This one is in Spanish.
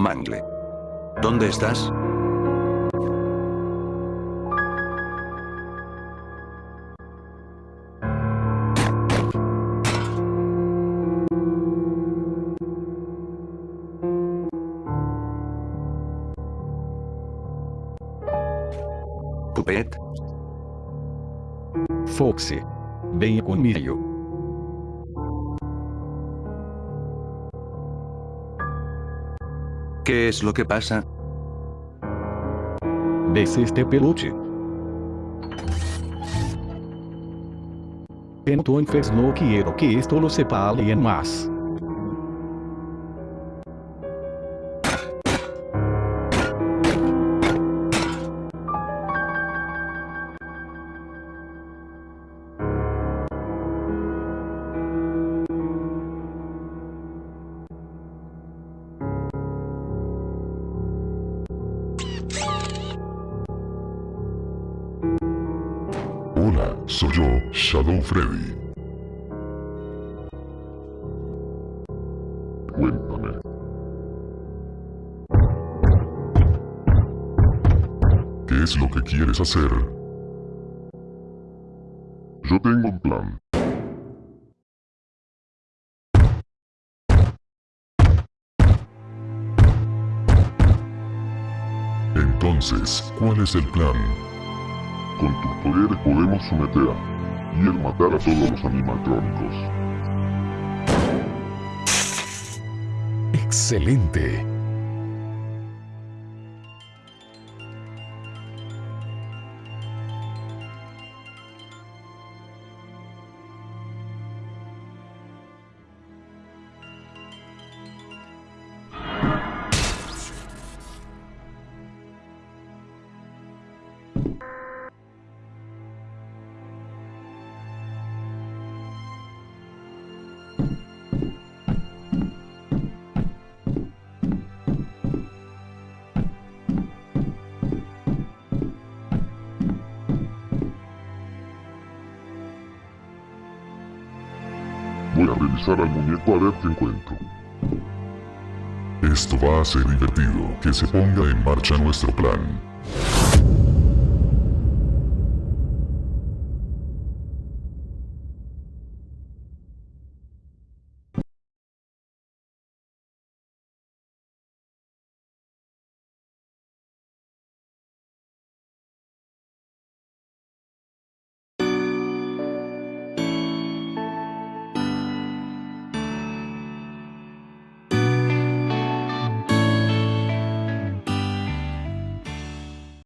Mangle. ¿Dónde estás? Puppet, Foxy. Venha comigo. ¿Qué es lo que pasa? Desce este peluche. Entonces no quiero que esto lo sepa alguien más. Hola, soy yo, Shadow Freddy. Cuéntame. ¿Qué es lo que quieres hacer? Yo tengo un plan. Entonces, ¿cuál es el plan? Con tus poderes podemos someter y el matar a todos los animatrónicos. Excelente. Al muñeco a ver qué encuentro. Esto va a ser divertido. Que se ponga en marcha nuestro plan.